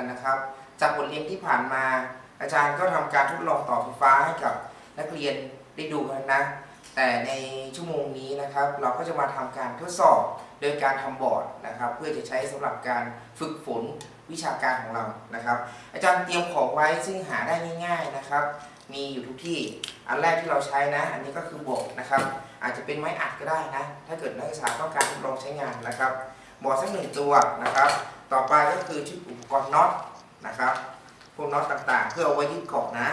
กันนะครับ จากบทเรียนที่ผ่านมา อาจารย์ก็ทำการทดลองต่อไฟฟ้าให้กับนักเรียนได้ดูกันนะ แต่ในชั่วโมงนี้นะครับ เราก็จะมาทำการทดสอบโดยการทำบอร์ดนะครับ เพื่อจะใช้สำหรับการฝึกฝนวิชาการของเรานะครับ อาจารย์เตรียมของไว้ซึ่งหาได้ง่ายๆนะครับ มีอยู่ทุกที่อันแรกที่เราใช้นะ อันนี้ก็คือบอร์ดนะครับ อาจจะเป็นไม้อัดก็ได้นะ ถ้าเกิดนักศึกษาต้องการทดลองใช้งานนะครับบอร์ดสักหนึ่งตัวนะครับ ต่อไปก็คือชุดอุปกรณ์น็อตนะครับพวกน็อตต่างๆ เพื่อเอาไว้ยึดเกาะนะ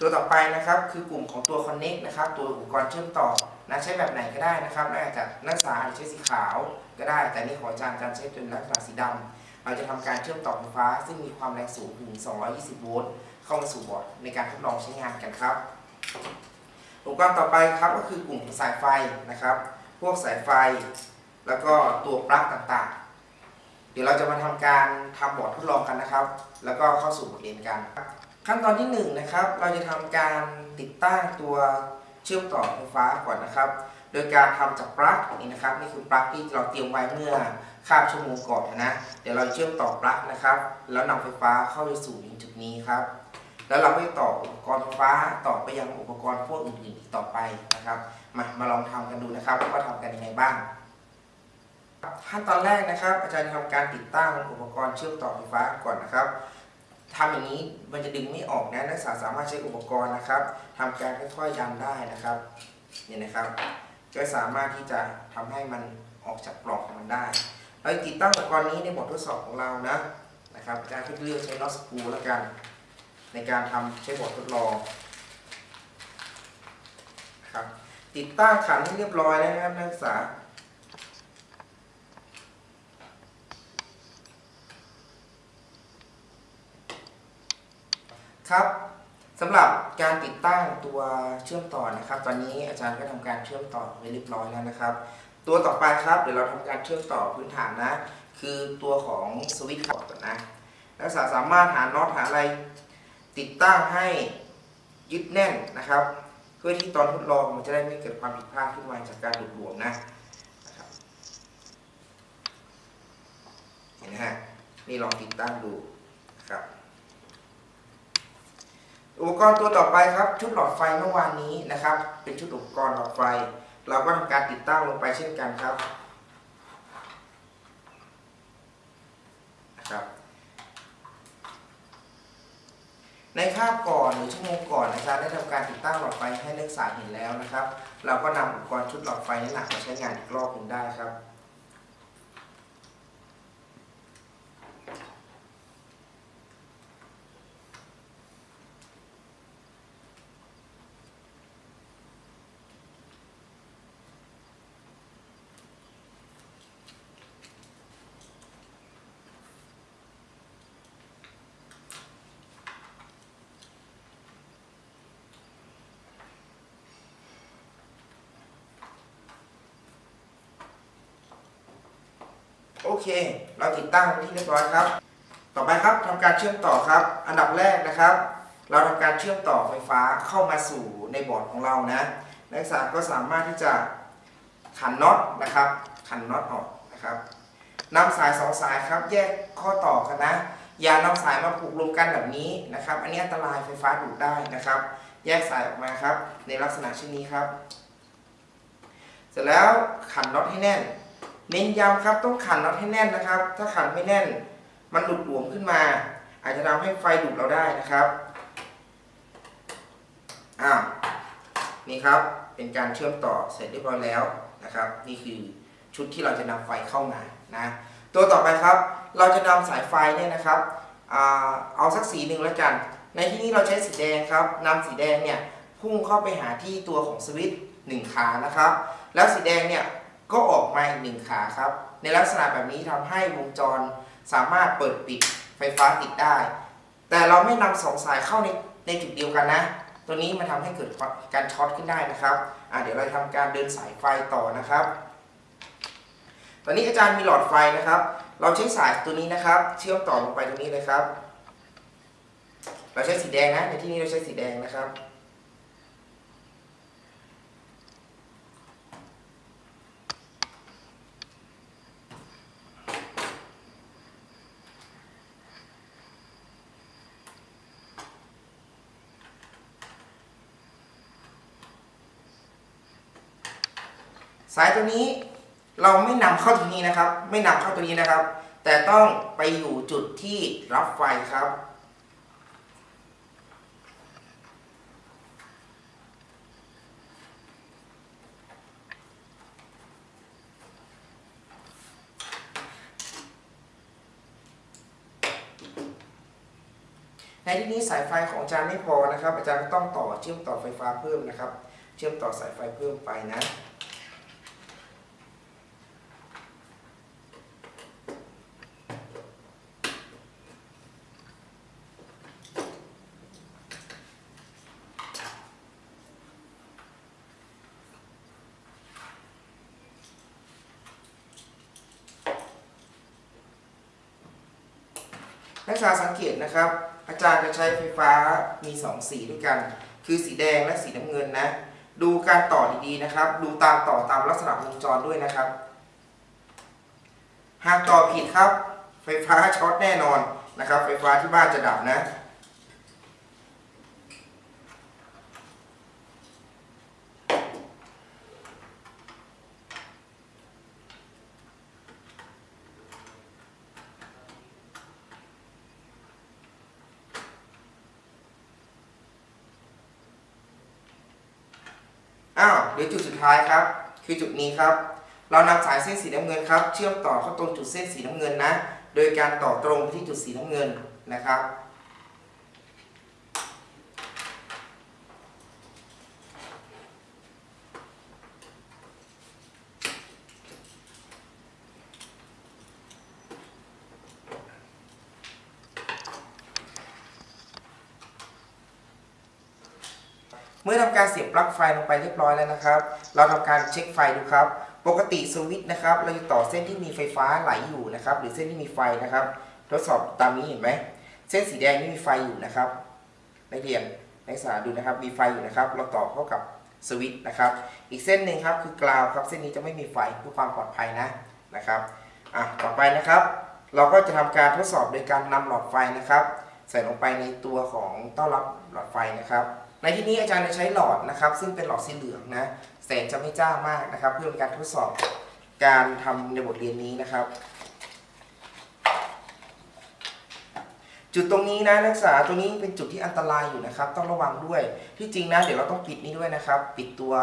ตัวต่อไปนะครับคือกลุ่มของตัว Connect นะครับ ตัวอุปกรณ์เชื่อมต่อนะใช้แบบไหนก็ได้นะครับน่าจะนักศึกษาอใช้สีขาวก็ได้ แต่นี่ของอาจารย์อาจารย์ใช้เป็นลักษณะสีดำเราจะทำการเชื่อมต่อไฟฟ้า ซึ่งมีความแรงสูงถึง 220 โวลต์เข้ามาสู่บอร์ดในการทดลองใช้งานกันครับอุปกรณ์ต่อไปครับก็คือกลุ่มสายไฟนะครับ พวกสายไฟ แล้วก็ตัวปลั๊กต่างๆ ดี๋ยวเราจะมาทำการทำบอร์ดทดลองกันนะครับ แล้วก็เข้าสู่บทเรียนกัน ขั้นตอนที่1นงนะครับ เราจะทำการติดตั้งตัวเชื่อมต่อไฟฟ้าก่อนนะครับ โดยการทำจากปลั๊กนี่นะครับนี่คือปลั๊กที่เราเตรียมไว้เมื่อคาบชั่วโมงก่อนนะ เดี๋ยวเราเชื่อมต่อปลั๊กนะครับ แล้วนำไฟฟ้าเข้าไปสู่จุดนี้ครับ แล้วเราไปต่ออุปกรณ์ไฟฟ้าต่อไปยังอุปกรณ์พวกอื่นๆอีกต่อไปนะครับ มามาลองทำกันดูนะครับว่าทำกันยังไงบ้าง ขั้นตอนแรกนะครับ อาจารย์จะทำการติดตั้งอุปกรณ์เชื่อมต่อไฟฟ้าก่อนนะครับทำอย่างนี้มันจะดึงไม่ออกนะนักศึกษาสามารถใช้อุปกรณ์นะครับทำการค่อยๆยันได้นะครับเนี่ยนะครับก็สามารถที่จะทำให้มันออกจากปลอกของมันได้ เราติดตั้งอุปกรณ์นี้ในบททดสอบของเรานะนะครับอาจารย์ก็เลือกใช้น็อตสกูแล้วกัน ในการทำใช้บททดลองครับติดตั้งขันให้เรียบร้อยแล้วนะครับนักศึกษา ครับสำหรับการติดตั้งตัวเชื่อมต่อนะครับ ตอนนี้อาจารย์ก็ทำการเชื่อมต่อไว้เรียบร้อยแล้วนะครับ ตัวต่อไปครับเดี๋ยวเราทำการเชื่อมต่อพื้นฐานนะ คือตัวของสวิตช์บอร์ดก่อนนะนักศึกษาสามารถหาน็อตหาอะไรติดตั้งให้ยึดแน่นนะครับ เพื่อที่ตอนทดลองมันจะได้ไม่เกิดความผิดพลาดขึ้นมาจากการหลุดหลวมนะนะครับเห็นไหมฮะนี่ลองติดตั้งดูนะครับ อุปกรณ์ตัวต่อไปครับชุดหลอดไฟเมื่อวานนี้นะครับ เป็นชุดอุปกรณ์หลอดไฟ เราก็ทำการติดตั้งลงไปเช่นกันครับนะครับ ในคาบก่อนหรือชั่วโมงก่อนอาจารย์ได้ทำการติดตั้งหลอดไฟให้นักศึกษาเห็นแล้วนะครับ เราก็นำอุปกรณ์ชุดหลอดไฟนี้หนักมาใช้งานอีกรอบหนึ่งได้ครับ เค เราติดตั้งที่เรียบร้อยครับ ต่อไปครับทำการเชื่อมต่อครับ อันดับแรกนะครับ เราทำการเชื่อมต่อไฟฟ้าเข้ามาสู่ในบอร์ดของเรานะนักศึกษาก็สามารถที่จะขันน็อตนะครับขันน็อตออกนะครับนำสายสองสายครับ แยกข้อต่อกันนะอย่านำสายมาผูกรวมกันแบบนี้นะครับ อันนี้อันตรายไฟฟ้าดูดได้นะครับ แยกสายออกมาครับ ในลักษณะเช่นนี้ครับ เสร็จแล้วขันน็อตให้แน่น เน้นย้ำครับต้องขันน็อตให้แน่นนะครับ ถ้าขันไม่แน่น มันหลุดหลวมขึ้นมา อาจจะทำให้ไฟดูดเราได้นะครับอ้าวนี่ครับเป็นการเชื่อมต่อเสร็จเรียบร้อยแล้วนะครับ นี่คือชุดที่เราจะนำไฟเข้ามานะตัวต่อไปครับ เราจะนำสายไฟเนี่ยนะครับเอาสักสีหนึ่งแล้วกัน ในที่นี้เราใช้สีแดงครับนำสีแดงเนี่ยพุ่งเข้าไปหาที่ตัวของสวิตช์หนึ่งขานะครับ แล้วสีแดงเนี่ย ก็ออกมาอีกหนึ่งขาครับ ในลักษณะแบบนี้ทำให้วงจรสามารถเปิดปิดไฟฟ้าติดได้ แต่เราไม่นำสองสายเข้าในในจุดเดียวกันนะ ตัวนี้มันทำให้เกิดการช็อตขึ้นได้นะครับเดี๋ยวเราทำการเดินสายไฟต่อนะครับ ตอนนี้อาจารย์มีหลอดไฟนะครับ เราใช้สายตัวนี้นะครับ เชื่อมต่อลงไปตรงนี้เลยครับ เราใช้สีแดงนะในที่นี้เราใช้สีแดงนะครับ สายตัวนี้เราไม่นำเข้าตรงนี้นะครับ ไม่นำเข้าตัวนี้นะครับ แต่ต้องไปอยู่จุดที่รับไฟครับ ในที่นี้สายไฟของอาจารย์ไม่พอนะครับ อาจารย์ต้องต่อเชื่อมต่อไฟฟ้าเพิ่มนะครับ เชื่อมต่อสายไฟเพิ่มไปนะ นักศึกษาสังเกตนะครับ อาจารย์จะใช้ไฟฟ้ามี 2 สีด้วยกัน คือสีแดงและสีน้ำเงินนะ ดูการต่อดีๆนะครับ ดูตามต่อตามลักษณะวงจรด้วยนะครับ หากต่อผิดครับ ไฟฟ้าช็อตแน่นอนนะครับ ไฟฟ้าที่บ้านจะดับนะ อ้าวเหรือจุดสุดท้ายครับ คือจุดนี้ครับ เรานำสายเส้นสีน้ำเงินครับ เชื่อมต่อเข้าตรงจุดเส้นสีน้ำเงินนะ โดยการต่อตรงไปที่จุดสีน้ำเงินนะครับ มื่อทำการเสียบปลั๊กไฟลงไปเรียบร้อยแล้วนะครับ เราทำการเช็คไฟดูครับ ปกติสวิตช์นะครับ เราจะต่อเส้นที่มีไฟฟ้าไหลอยู่นะครับ หรือเส้นที่มีไฟนะครับ ทดสอบตามนี้เห็นไหม เส้นสีแดงนี่มีไฟอยู่นะครับนักเรียนนักศึกษาดูนะครับ มีไฟอยู่นะครับ เราต่อเข้ากับสวิตช์นะครับ อีกเส้นหนึ่งครับคือกราวครับ เส้นนี้จะไม่มีไฟเพื่อความปลอดภัยนะนะครับอะต่อไปนะครับ เราก็จะทำการทดสอบโดยการนำหลอดไฟนะครับ ใส่ลงไปในตัวของต้อนรับหลอดไฟนะครับ ในที่นี้อาจารย์จะใช้หลอดนะครับ ซึ่งเป็นหลอดสีเหลืองนะแสงจะไม่จ้ามากนะครับ เพื่อเป็นการทดสอบการทำในบทเรียนนี้นะครับ จุดตรงนี้นะนักศึกษาตรงนี้เป็นจุดที่อันตรายอยู่นะครับ ต้องระวังด้วยที่จริงนะเดี๋ยวเราต้องปิดนี้ด้วยนะครับ ปิดตัว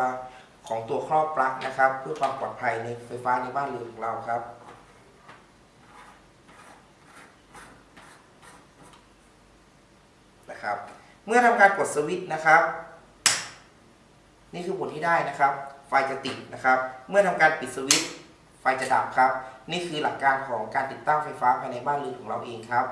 ของตัวครอบปลั๊กนะครับ เพื่อความปลอดภัยในไฟฟ้าในบ้านเรือนของเราครับนะครับ เมื่อทำการกดสวิตช์นะครับ นี่คือผลที่ได้นะครับ ไฟจะติดนะครับ เมื่อทำการปิดสวิตช์ไฟจะดับครับ นี่คือหลักการของการติดตั้งไฟฟ้าภายในบ้านเรือนของเราเองครับ